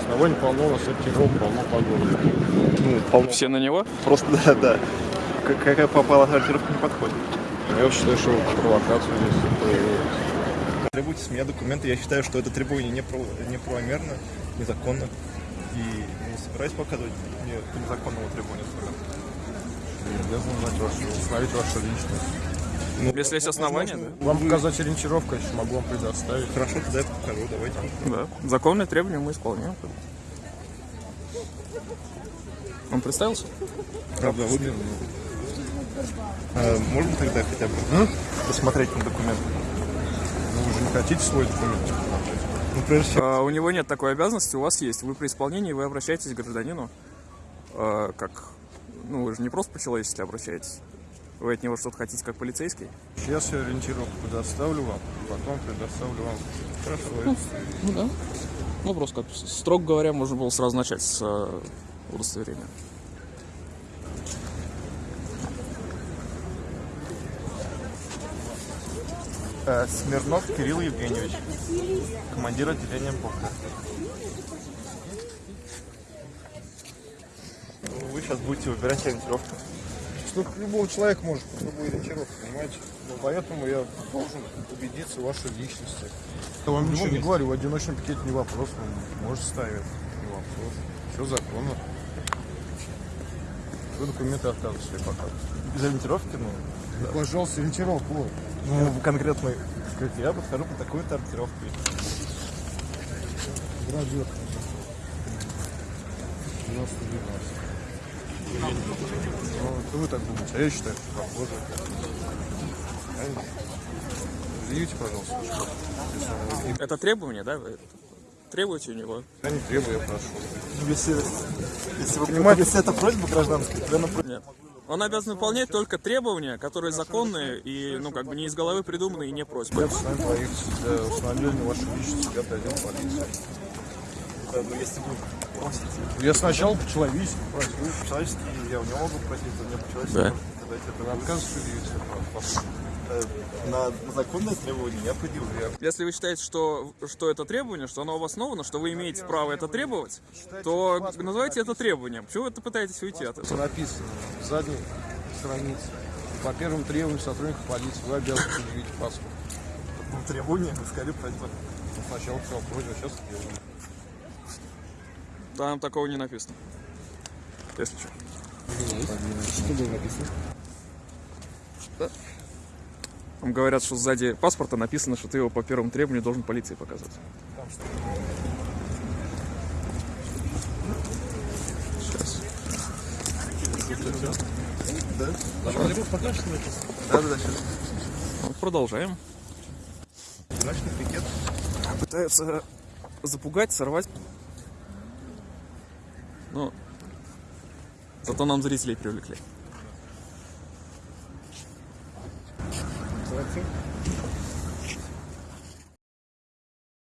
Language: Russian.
Оснований полно, у нас сортиров полно по городу. Ну, полно. Все на него? Просто, да, да. Как- Какая попала сортировка не подходит. Я считаю, что провокацию здесь. Требуйте с меня документы. Я считаю, что это требование неправомерно, незаконно. И не собираюсь показывать мне незаконного требования. Я обязан знать вашу, установить вашу личность. Ну, Если есть основания, возможно, Вам вы- показать ориентировку, я еще могу вам предоставить. Хорошо, тогда я покажу, давайте. Да. Законные требования мы исполняем. Он представился? Правда, вы... А, можно тогда хотя бы посмотреть на документы? Ну, вы же не хотите свой документ посмотреть? Ну, прежде всего, А, у него нет такой обязанности, у вас есть. Вы при исполнении, вы обращаетесь к гражданину, а, как, ну, вы же не просто по-человечески обращаетесь. Вы от него что-то хотите, как полицейский? Сейчас я ориентировку предоставлю вам, потом предоставлю вам хорошо. Ну да. Ну, просто как, строго говоря, можно было сразу начать с э, удостоверения. Э, Смирнов Кирилл Евгеньевич, командир отделения МПОКа. Ну, Вы сейчас будете выбирать ориентировку. Что любого человека может по любой ориентировке, понимаете? Ну, поэтому я должен убедиться в вашей личности. Я вам ничего не говорю, в одиночном пикете не вопрос, вы можете ставить, не вопрос. Все законно. Вы документы отказываете себе показывать. Без ориентировки, ну, Ну, пожалуйста, ориентировку. ну конкретно как я подхожу по такой-то ориентировке. Градиот. 90 Ну, это вы так думаете, а я считаю, что похоже. Правильно? Предъявите, пожалуйста, если Это требование, да? Вы требуете у него? Я не требую, я прошу. Если, если вы понимаете, если это просьба гражданская, то она Нет. Он обязан выполнять только требования, которые законные и, ну, как бы не из головы придуманы и не просьбы. Я с вами поехать для установления вашей личности, я отдел полиции. Да, ну, если вы просите Я сначала по-человечески просил. по-человечески, я у него могу просить, у меня по-человечески. Да. Тогда это Вы отказ на, законное требование я предъявлю. Если вы считаете, что, что это требование, что оно обосновано, что вы имеете право это требовать, то называйте это требованием. Почему вы это пытаетесь уйти от Это этого? написано в задней странице. По первым требованиям сотрудников полиции вы обязаны предъявить паспорт. Ну, требование, скорее просьба. Ну, Сначала писал просьбу, сейчас требование. Там такого не написано. Если что. Что было написано? Там говорят, что сзади паспорта написано, что ты его по первому требованию должен полиции показывать. Сейчас. Да? Да, да, да, сейчас. Ну, продолжаем. Пикет. Пытаются запугать, сорвать. Ну, зато нам зрителей привлекли. Молодцы.